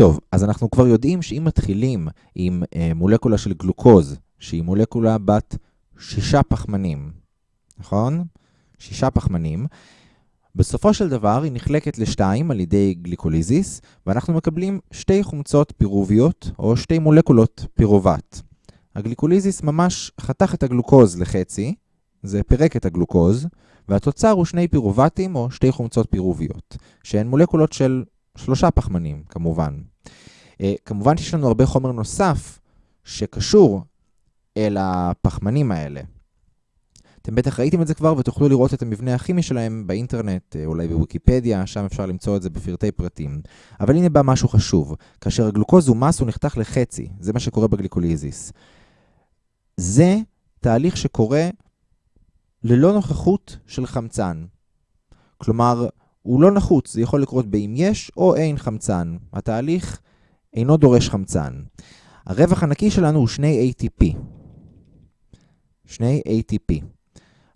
טוב, אז אנחנו כבר יודעים שאם מתחילים עם אה, מולקולה של גלוקוז, שהיא מולקולה בת שישה פחמנים, נכון? שישה פחמנים, בסופו של דבר היא נחלקת לשתיים על ידי גליקוליזיס, ואנחנו מקבלים שתי חומצות פירוביות, או שתי מולקולות פירובט. הגליקוליזיס ממש חתך את הגלוקוז לחצי, זה פירק את הגלוקוז, והתוצר הוא שני פירובטים או שתי חומצות פירוביות, שהן מולקולות של שלושה פחמנים, כמובן. אה, כמובן שיש לנו הרבה חומר נוסף שקשור אל הפחמנים האלה. אתם בטח ראיתם את זה כבר ותוכלו לראות את המבנה הכימי שלהם באינטרנט, אה, אולי בוויקיפדיה, שם אפשר למצוא את זה בפרטי פרטים. אבל הנה בא משהו חשוב. כאשר הגלוקוז הוא מס, הוא נחתך לחצי. זה מה שקורה בגליקוליזיס. זה תהליך שקורה ללא נוכחות של חמצן. כלומר, הוא לא נחוץ, זה יכול לקרות באם יש או אין חמצן. התהליך אינו דורש חמצן. הרווח הנקי שלנו הוא שני ATP. שני ATP.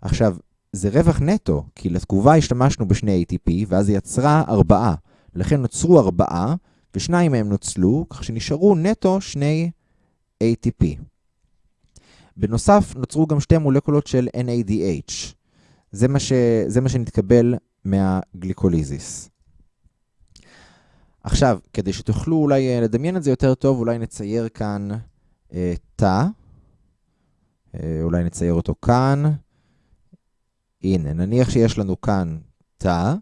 עכשיו, זה רווח נטו, כי לתגובה השתמשנו בשני ATP, ואז היא יצרה ארבעה. לכן נוצרו ארבעה, ושניים מהם נוצלו, כך שנשארו נטו שני ATP. בנוסף, נוצרו גם שתי מולקולות של NADH. זה מה, ש... זה מה שנתקבל מהגליקוליזיס. עכשיו, כדי שתוכלו אולי אה, לדמיין את זה יותר טוב, אולי נצייר כאן אה, תא. אה, אולי נצייר אותו כאן. הנה, נניח שיש לנו כאן תא,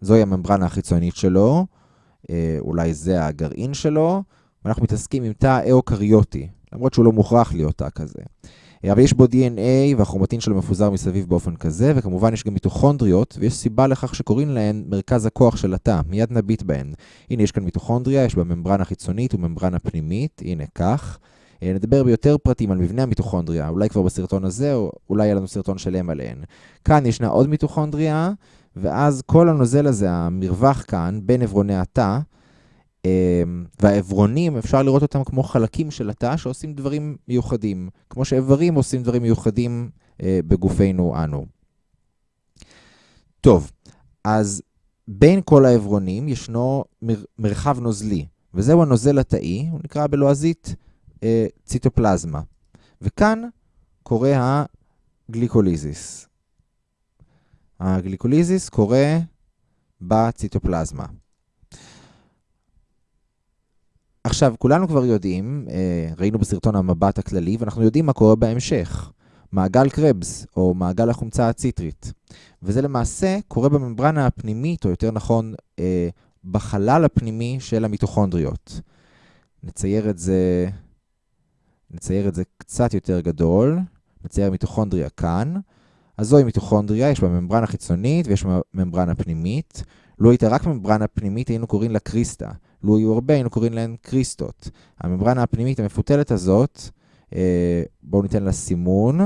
זוהי הממברנה החיצונית שלו, אה, אולי זה הגרעין שלו, ואנחנו מתעסקים עם תא אאוקריוטי, למרות שהוא לא מוכרח להיות תא כזה. אה, אבל יש בו DNA והכרומטין שלו מפוזר מסביב באופן כזה, וכמובן יש גם מיטוכונדריות, ויש סיבה לכך שקוראים להן מרכז הכוח של התא, מיד נביט בהן. הנה יש כאן מיטוכונדריה, יש בה ממברנה חיצונית וממברנה פנימית, הנה כך. אה, נדבר ביותר פרטים על מבנה המיטוכונדריה, אולי כבר בסרטון הזה, או אולי יהיה לנו סרטון שלם עליהן. כאן ישנה עוד מיטוכונדריה, ואז כל הנוזל הזה, המרווח כאן, בין עברוני התא, והעברונים, אפשר לראות אותם כמו חלקים של התא שעושים דברים מיוחדים, כמו שאיברים עושים דברים מיוחדים אה, בגופנו אנו. טוב, אז בין כל העברונים ישנו מר, מרחב נוזלי, וזהו הנוזל התאי, הוא נקרא בלועזית אה, ציטופלזמה. וכאן קורה הגליקוליזיס. הגליקוליזיס קורה בציטופלזמה. עכשיו, כולנו כבר יודעים, אה, ראינו בסרטון המבט הכללי, ואנחנו יודעים מה קורה בהמשך. מעגל קרבס, או מעגל החומצה הציטרית. וזה למעשה קורה בממברנה הפנימית, או יותר נכון, אה, בחלל הפנימי של המיטוכונדריות. נצייר את זה נצייר את זה קצת יותר גדול, נצייר מיטוכונדריה כאן. אז זוהי מיטוכונדריה, יש בה ממברנה חיצונית ויש בה ממברנה פנימית. לו הייתה רק ממברנה פנימית, היינו קוראים לה קריסטה. לו היו הרבה, היינו קוראים להן קריסטות. הממברנה הפנימית המפותלת הזאת, אה, בואו ניתן לה סימון.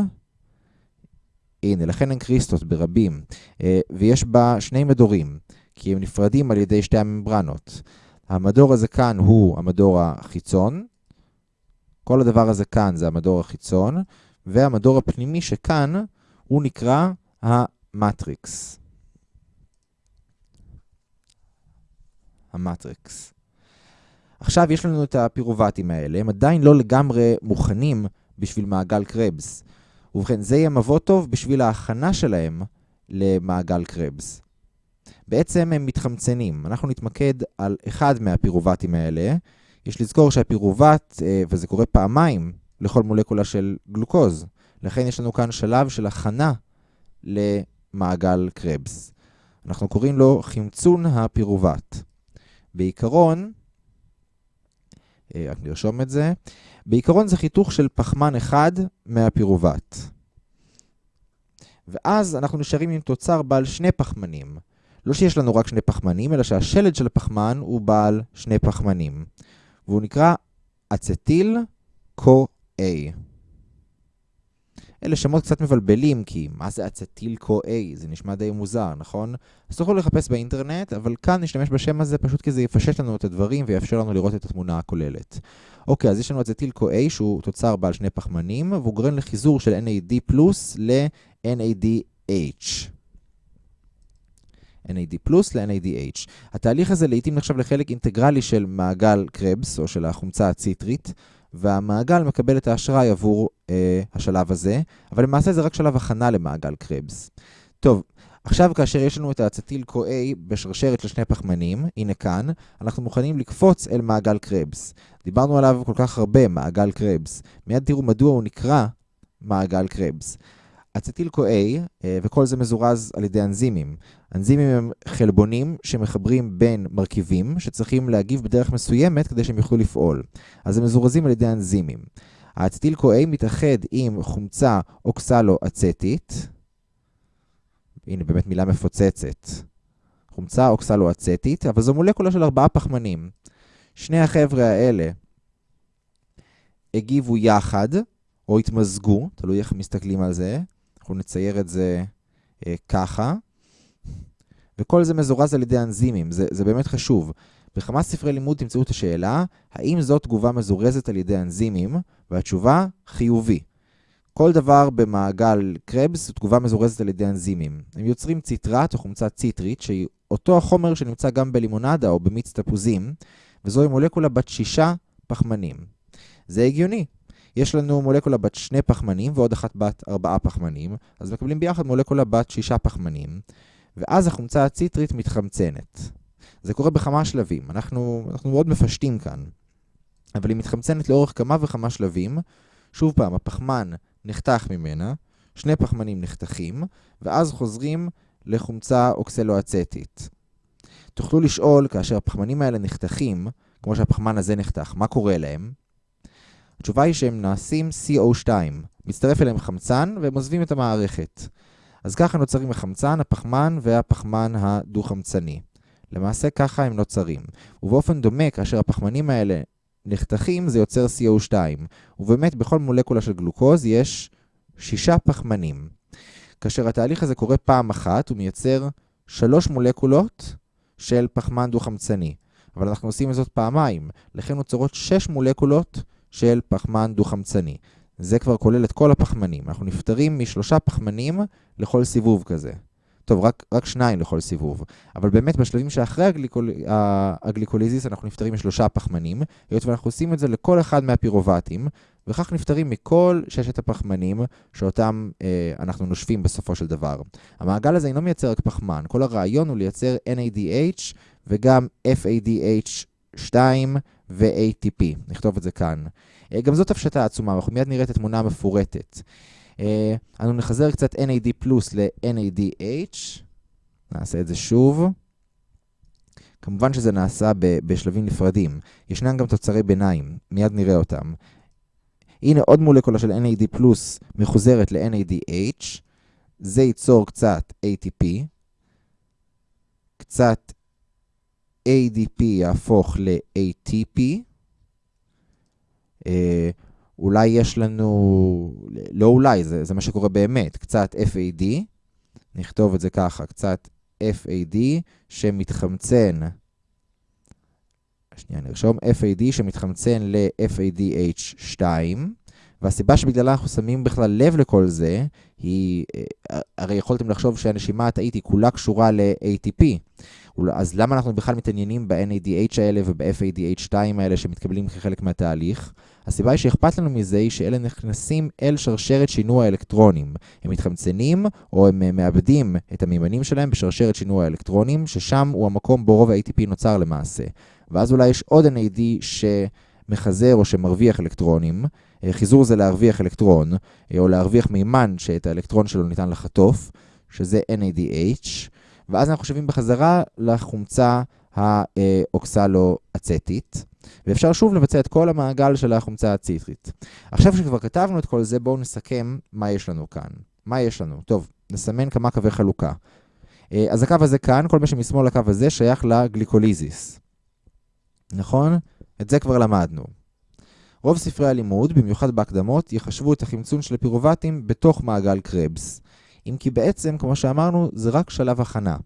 הנה, לכן הן קריסטות ברבים. אה, ויש בה שני מדורים, כי הם נפרדים על ידי שתי הממברנות. המדור הזה כאן הוא המדור החיצון, כל הדבר הזה כאן זה המדור החיצון, והמדור הפנימי שכאן הוא נקרא המטריקס. המטריקס. עכשיו יש לנו את הפירובטים האלה, הם עדיין לא לגמרי מוכנים בשביל מעגל קרבס. ובכן, זה יהיה מבוא טוב בשביל ההכנה שלהם למעגל קרבס. בעצם הם מתחמצנים. אנחנו נתמקד על אחד מהפירובטים האלה, יש לזכור שהפירובט, אה, וזה קורה פעמיים לכל מולקולה של גלוקוז, לכן יש לנו כאן שלב של הכנה למעגל קרבס. אנחנו קוראים לו חמצון הפירובט. בעיקרון, אה, רק נרשום את זה, בעיקרון זה חיתוך של פחמן אחד מהפירובט. ואז אנחנו נשארים עם תוצר בעל שני פחמנים. לא שיש לנו רק שני פחמנים, אלא שהשלד של הפחמן הוא בעל שני פחמנים. והוא נקרא אצטיל קו-A. אלה שמות קצת מבלבלים, כי מה זה אצטיל קו-A? זה נשמע די מוזר, נכון? אז תוכלו לחפש באינטרנט, אבל כאן נשתמש בשם הזה פשוט כי זה יפשט לנו את הדברים ויאפשר לנו לראות את התמונה הכוללת. אוקיי, אז יש לנו אצטיל קו-A שהוא תוצר בעל שני פחמנים, והוא גורם לחיזור של NAD פלוס ל-NADH. NAD פלוס ל-NADH. התהליך הזה לעיתים נחשב לחלק אינטגרלי של מעגל קרבס, או של החומצה הציטרית, והמעגל מקבל את האשראי עבור השלב הזה, אבל למעשה זה רק שלב הכנה למעגל קרבס. טוב, עכשיו כאשר יש לנו את האצטיל CoA בשרשרת של שני פחמנים, הנה כאן, אנחנו מוכנים לקפוץ אל מעגל קרבס. דיברנו עליו כל כך הרבה, מעגל קרבס. מיד תראו מדוע הוא נקרא מעגל קרבס. אצטיל CoA, אה, וכל זה מזורז על ידי אנזימים. אנזימים הם חלבונים שמחברים בין מרכיבים שצריכים להגיב בדרך מסוימת כדי שהם יוכלו לפעול. אז הם מזורזים על ידי אנזימים. האצטיל CoA מתאחד עם חומצה אוקסלו-אצטית, הנה באמת מילה מפוצצת, חומצה אוקסלו-אצטית, אבל זו מולקולה של ארבעה פחמנים. שני החבר'ה האלה הגיבו יחד, או התמזגו, תלוי איך מסתכלים על זה. אנחנו נצייר את זה אה, ככה. וכל זה מזורז על ידי אנזימים, זה, זה באמת חשוב. בכמה ספרי לימוד תמצאו את השאלה, האם זו תגובה מזורזת על ידי אנזימים? והתשובה, חיובי. כל דבר במעגל קרבס הוא תגובה מזורזת על ידי אנזימים. הם יוצרים ציטרט או חומצה ציטרית, שהיא אותו החומר שנמצא גם בלימונדה או במיץ תפוזים, וזוהי מולקולה בת שישה פחמנים. זה הגיוני. יש לנו מולקולה בת שני פחמנים ועוד אחת בת ארבעה פחמנים, אז מקבלים ביחד מולקולה בת שישה פחמנים, ואז החומצה הציטרית מתחמצנת. זה קורה בכמה שלבים, אנחנו, אנחנו מאוד מפשטים כאן, אבל היא מתחמצנת לאורך כמה וכמה שלבים. שוב פעם, הפחמן נחתך ממנה, שני פחמנים נחתכים, ואז חוזרים לחומצה אוקסלואצטית. תוכלו לשאול, כאשר הפחמנים האלה נחתכים, כמו שהפחמן הזה נחתך, מה קורה להם? התשובה היא שהם נעשים CO2, מצטרף אליהם חמצן והם עוזבים את המערכת. אז ככה נוצרים החמצן, הפחמן והפחמן הדו-חמצני. למעשה ככה הם נוצרים. ובאופן דומה, כאשר הפחמנים האלה נחתכים, זה יוצר CO2. ובאמת, בכל מולקולה של גלוקוז יש שישה פחמנים. כאשר התהליך הזה קורה פעם אחת, הוא מייצר שלוש מולקולות של פחמן דו-חמצני. אבל אנחנו עושים זאת פעמיים, לכן נוצרות שש מולקולות של פחמן דו-חמצני. זה כבר כולל את כל הפחמנים. אנחנו נפטרים משלושה פחמנים לכל סיבוב כזה. טוב, רק, רק שניים לכל סיבוב. אבל באמת בשלבים שאחרי הגליקול... הגליקוליזיס אנחנו נפטרים משלושה פחמנים, היות ואנחנו עושים את זה לכל אחד מהפירובטים, וכך נפטרים מכל ששת הפחמנים שאותם אה, אנחנו נושפים בסופו של דבר. המעגל הזה אינו מייצר רק פחמן, כל הרעיון הוא לייצר NADH וגם FADH2 ו-ATP. נכתוב את זה כאן. אה, גם זאת הפשטה עצומה, אנחנו מיד נראה את התמונה המפורטת. אה, אנו נחזר קצת NAD פלוס ל-NADH. נעשה את זה שוב. כמובן שזה נעשה בשלבים נפרדים. ישנם גם תוצרי ביניים, מיד נראה אותם. הנה עוד מולקולה של NAD פלוס מחוזרת ל-NADH. זה ייצור קצת ATP. קצת ADP יהפוך ל-ATP. אולי יש לנו, לא אולי, זה, זה מה שקורה באמת, קצת FAD, נכתוב את זה ככה, קצת FAD שמתחמצן, שנייה נרשום, FAD שמתחמצן ל-FADH2, והסיבה שבגללה אנחנו שמים בכלל לב לכל זה, היא, אה, הרי יכולתם לחשוב שהנשימה התאית היא כולה קשורה ל-ATP. אז למה אנחנו בכלל מתעניינים ב-NADH האלה וב-FADH2 האלה שמתקבלים כחלק מהתהליך? הסיבה היא שאכפת לנו מזה היא שאלה נכנסים אל שרשרת שינוע האלקטרונים. הם מתחמצנים או הם אה, מאבדים את המימנים שלהם בשרשרת שינוע האלקטרונים, ששם הוא המקום בו רוב ה-ATP נוצר למעשה. ואז אולי יש עוד NAD שמחזר או שמרוויח אלקטרונים. אה, חיזור זה להרוויח אלקטרון, אה, או להרוויח מימן שאת האלקטרון שלו ניתן לחטוף, שזה NADH. ואז אנחנו שווים בחזרה לחומצה האוקסלו-אצטית, ואפשר שוב לבצע את כל המעגל של החומצה הציטרית. עכשיו שכבר כתבנו את כל זה, בואו נסכם מה יש לנו כאן. מה יש לנו? טוב, נסמן כמה קווי חלוקה. אה, אז הקו הזה כאן, כל מה שמשמאל לקו הזה שייך לגליקוליזיס. נכון? את זה כבר למדנו. רוב ספרי הלימוד, במיוחד בהקדמות, יחשבו את החמצון של הפירובטים בתוך מעגל קרבס. אם כי בעצם, כמו שאמרנו, זה רק שלב הכנה.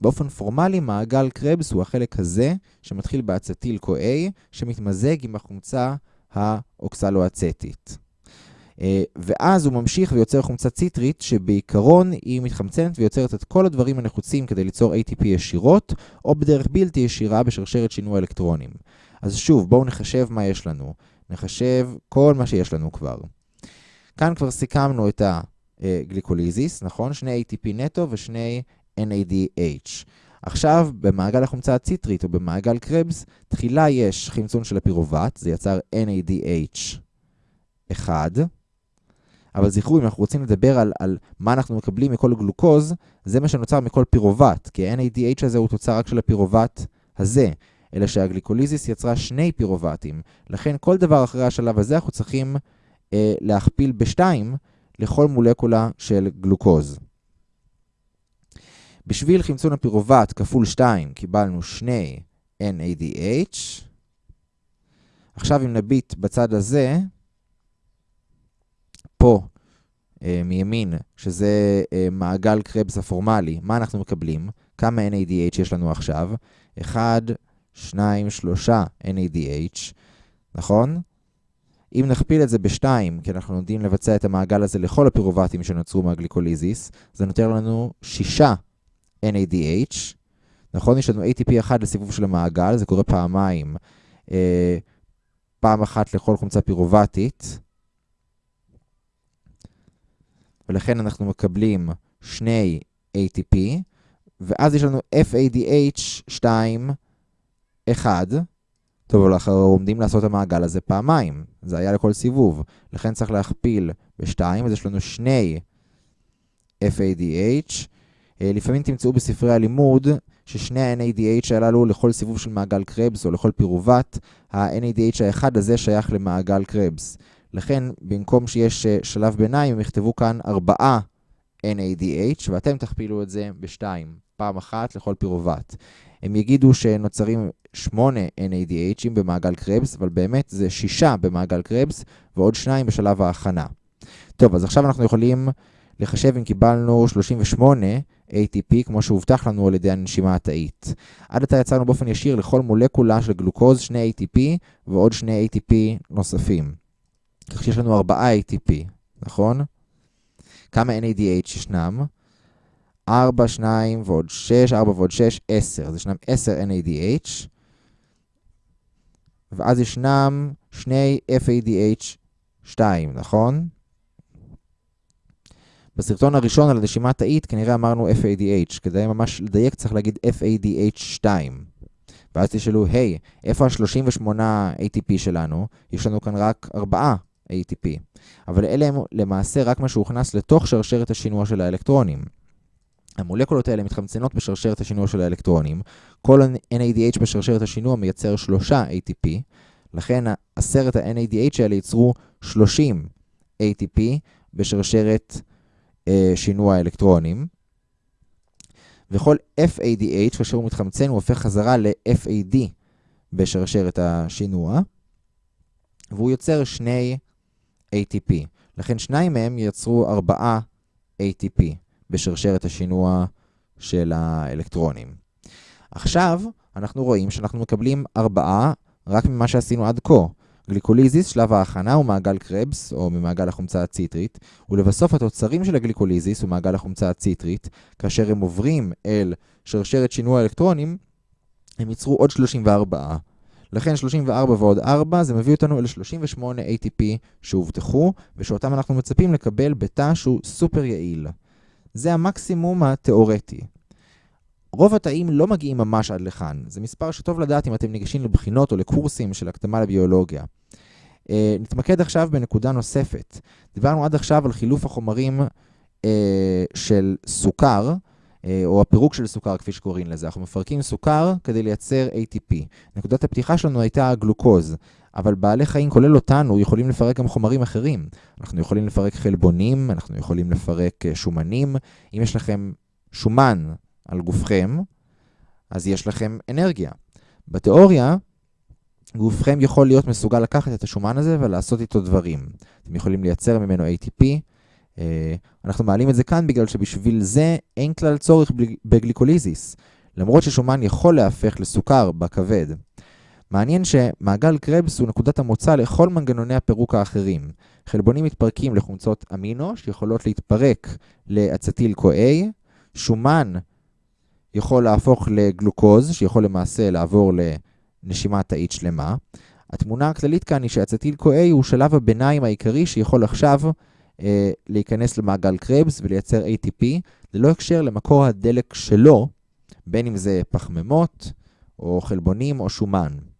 באופן פורמלי, מעגל קרבס הוא החלק הזה, שמתחיל באצטיל CoA, שמתמזג עם החומצה האוקסלואצטית. אה, ואז הוא ממשיך ויוצר חומצה ציטרית, שבעיקרון היא מתחמצנת ויוצרת את כל הדברים הנחוצים כדי ליצור ATP ישירות, או בדרך בלתי ישירה בשרשרת שינוי אלקטרונים. אז שוב, בואו נחשב מה יש לנו. נחשב כל מה שיש לנו כבר. כאן כבר סיכמנו את הגליקוליזיס, נכון? שני ATP נטו ושני NADH. עכשיו, במעגל החומצה הציטרית או במעגל קרבס, תחילה יש חמצון של הפירובט, זה יצר NADH 1, אבל זכרו, אם אנחנו רוצים לדבר על, על מה אנחנו מקבלים מכל גלוקוז, זה מה שנוצר מכל פירובט, כי ה-NADH הזה הוא תוצר רק של הפירובט הזה, אלא שהגליקוליזיס יצרה שני פירובטים. לכן כל דבר אחרי השלב הזה אנחנו צריכים אה, להכפיל בשתיים לכל מולקולה של גלוקוז. בשביל חמצון הפירובט כפול 2 קיבלנו שני NADH. עכשיו אם נביט בצד הזה, פה אה, מימין, שזה אה, מעגל קרבס הפורמלי, מה אנחנו מקבלים? כמה NADH יש לנו עכשיו? 1, 2, 3 NADH, נכון? אם נכפיל את זה ב-2, כי אנחנו לומדים לבצע את המעגל הזה לכל הפירובטים שנוצרו מהגליקוליזיס, זה נותן לנו 6 NADH, נכון? יש לנו ATP אחד לסיבוב של המעגל, זה קורה פעמיים, אה, פעם אחת לכל חומצה פירובטית, ולכן אנחנו מקבלים שני ATP, ואז יש לנו FADH2, 1, טוב, אנחנו עומדים לעשות את המעגל הזה פעמיים, זה היה לכל סיבוב, לכן צריך להכפיל ב-2, אז יש לנו שני FADH, אה, לפעמים תמצאו בספרי הלימוד ששני ה-NADH הללו לכל סיבוב של מעגל קרבס או לכל פירובט, ה-NADH האחד הזה שייך למעגל קרבס. לכן, במקום שיש אה, שלב ביניים, הם יכתבו כאן 4 NADH, ואתם תכפילו את זה ב-2, פעם אחת לכל פירובט. הם יגידו שנוצרים 8 NADHים במעגל קרבס, אבל באמת זה 6 במעגל קרבס ועוד 2 בשלב ההכנה. טוב, אז עכשיו אנחנו יכולים לחשב אם קיבלנו 38 ATP, כמו שהובטח לנו על ידי הנשימה התאית. עד עתה יצרנו באופן ישיר לכל מולקולה של גלוקוז 2 ATP ועוד 2 ATP נוספים. כך שיש לנו 4 ATP, נכון? כמה NADH ישנם? 4, 2 ועוד 6, 4 ועוד 6, 10. אז ישנם 10 NADH, ואז ישנם שני FADH 2, נכון? בסרטון הראשון על הנשימה תאית כנראה אמרנו FADH, כדי ממש לדייק צריך להגיד FADH2. ואז תשאלו, היי, hey, איפה ה-38 ATP שלנו? יש לנו כאן רק 4 ATP. אבל אלה הם למעשה רק מה שהוכנס לתוך שרשרת השינוע של האלקטרונים. המולקולות האלה מתחמצנות בשרשרת השינוע של האלקטרונים. כל NADH בשרשרת השינוע מייצר 3 ATP, לכן עשרת ה-NADH האלה ייצרו 30 ATP בשרשרת אה, שינוע האלקטרונים. וכל FADH, כאשר הוא מתחמצן, הוא הופך חזרה ל-FAD בשרשרת השינוע, והוא יוצר שני ATP. לכן שניים מהם ייצרו 4 ATP בשרשרת השינוע של האלקטרונים. עכשיו אנחנו רואים שאנחנו מקבלים 4 רק ממה שעשינו עד כה. גליקוליזיס, שלב ההכנה, הוא מעגל קרבס, או ממעגל החומצה הציטרית, ולבסוף התוצרים של הגליקוליזיס הוא מעגל החומצה הציטרית, כאשר הם עוברים אל שרשרת שינוע אלקטרונים, הם ייצרו עוד 34. לכן 34 ועוד 4 זה מביא אותנו אל 38 ATP שהובטחו, ושאותם אנחנו מצפים לקבל בתא שהוא סופר יעיל. זה המקסימום התיאורטי. רוב התאים לא מגיעים ממש עד לכאן. זה מספר שטוב לדעת אם אתם ניגשים לבחינות או לקורסים של הקדמה לביולוגיה. Uh, נתמקד עכשיו בנקודה נוספת. דיברנו עד עכשיו על חילוף החומרים uh, של סוכר, uh, או הפירוק של סוכר, כפי שקוראים לזה. אנחנו מפרקים סוכר כדי לייצר ATP. נקודת הפתיחה שלנו הייתה הגלוקוז, אבל בעלי חיים, כולל אותנו, יכולים לפרק גם חומרים אחרים. אנחנו יכולים לפרק חלבונים, אנחנו יכולים לפרק שומנים. אם יש לכם שומן על גופכם, אז יש לכם אנרגיה. בתיאוריה, גופכם יכול להיות מסוגל לקחת את השומן הזה ולעשות איתו דברים. אתם יכולים לייצר ממנו ATP. אה, אנחנו מעלים את זה כאן בגלל שבשביל זה אין כלל צורך בגליקוליזיס, למרות ששומן יכול להפך לסוכר בכבד. מעניין שמעגל קרבס הוא נקודת המוצא לכל מנגנוני הפירוק האחרים. חלבונים מתפרקים לחומצות אמינו שיכולות להתפרק לאצטיל CoA, שומן יכול להפוך לגלוקוז, שיכול למעשה לעבור לנשימה תאית שלמה. התמונה הכללית כאן היא שאצטיל CoA הוא שלב הביניים העיקרי שיכול עכשיו אה, להיכנס למעגל קרבס ולייצר ATP, ללא הקשר למקור הדלק שלו, בין אם זה פחמימות, או חלבונים, או שומן.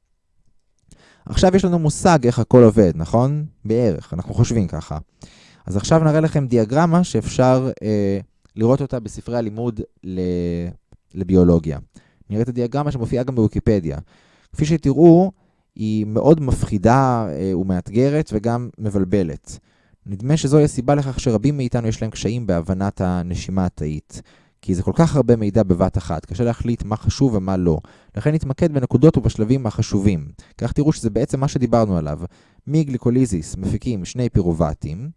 עכשיו יש לנו מושג איך הכל עובד, נכון? בערך, אנחנו חושבים ככה. אז עכשיו נראה לכם דיאגרמה שאפשר אה, לראות אותה בספרי הלימוד לביולוגיה. נראה את הדיאגרמה שמופיעה גם בוויקיפדיה. כפי שתראו, היא מאוד מפחידה אה, ומאתגרת וגם מבלבלת. נדמה שזוהי הסיבה לכך שרבים מאיתנו יש להם קשיים בהבנת הנשימה התאית. כי זה כל כך הרבה מידע בבת אחת, קשה להחליט מה חשוב ומה לא. לכן נתמקד בנקודות ובשלבים החשובים. כך תראו שזה בעצם מה שדיברנו עליו. מגליקוליזיס מפיקים שני פירובטים.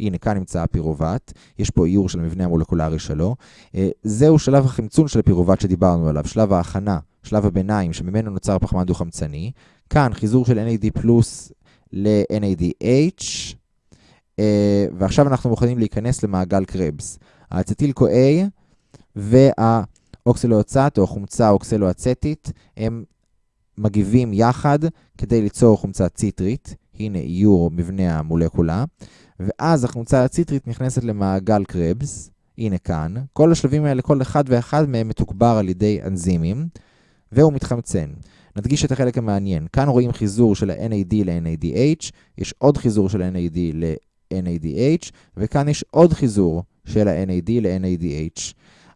הנה, כאן נמצא הפירובט. יש פה איור של המבנה המולקולרי שלו. אה, זהו שלב החמצון של הפירובט שדיברנו עליו, שלב ההכנה, שלב הביניים, שממנו נוצר פחמן דו-חמצני. כאן חיזור של NAD פלוס ל-NADH. אה, ועכשיו אנחנו מוכנים להיכנס למעגל קרבס. האצטיל CoA והאוקסלואצט או החומצה האוקסלואצטית הם מגיבים יחד כדי ליצור חומצה ציטרית, הנה איור מבנה המולקולה, ואז החומצה הציטרית נכנסת למעגל קרבס, הנה כאן. כל השלבים האלה, כל אחד ואחד מהם מתוגבר על ידי אנזימים, והוא מתחמצן. נדגיש את החלק המעניין. כאן רואים חיזור של ה-NAD ל-NADH, יש עוד חיזור של NAD ל-NADH, וכאן יש עוד חיזור של ה-NAD ל-NADH.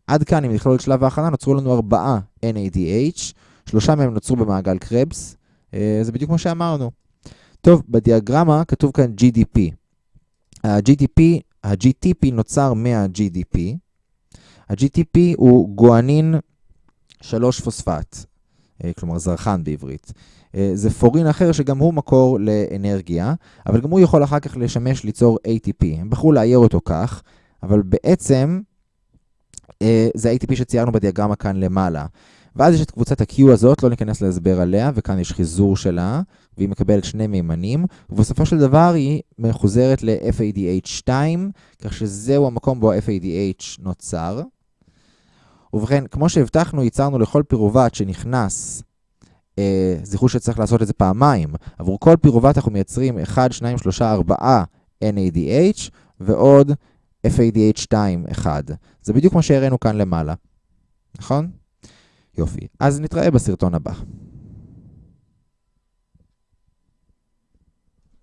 עד כאן, אם נכלול את שלב ההכנה, נוצרו לנו ארבעה NADH, שלושה מהם נוצרו במעגל קרבס, אה, זה בדיוק כמו שאמרנו. טוב, בדיאגרמה כתוב כאן GDP. ה-GDP, ה-GTP נוצר מה-GDP. ה-GTP הוא גואנין 3 פוספט, אה, כלומר זרחן בעברית. אה, זה פורין אחר שגם הוא מקור לאנרגיה, אבל גם הוא יכול אחר כך לשמש ליצור ATP. הם בחרו לאייר אותו כך, אבל בעצם אה, זה ה-ATP שציירנו בדיאגרמה כאן למעלה. ואז יש את קבוצת ה-Q הזאת, לא ניכנס להסבר עליה, וכאן יש חיזור שלה, והיא מקבלת שני מימנים, ובסופו של דבר היא מחוזרת ל-FADH2, כך שזהו המקום בו ה-FADH נוצר. ובכן, כמו שהבטחנו, ייצרנו לכל פירובט שנכנס, אה, זכרו שצריך לעשות את זה פעמיים. עבור כל פירובט אנחנו מייצרים 1, 2, 3, 4 NADH, ועוד FADH2 1. זה בדיוק מה שהראינו כאן למעלה, נכון? יופי. אז נתראה בסרטון הבא.